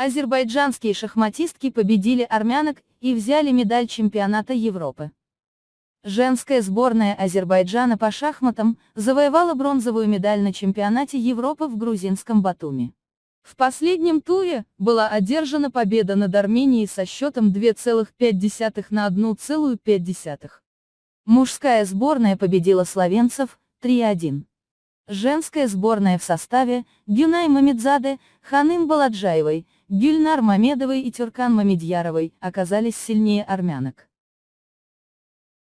Азербайджанские шахматистки победили армянок и взяли медаль чемпионата Европы. Женская сборная Азербайджана по шахматам завоевала бронзовую медаль на чемпионате Европы в грузинском Батуми. В последнем туре была одержана победа над Арменией со счетом 2,5 на 1,5. Мужская сборная победила словенцев 3-1. Женская сборная в составе Гюнай Мамедзаде, Ханым Баладжаевой, Гюльнар Мамедовой и Тюркан Мамедьяровой оказались сильнее армянок.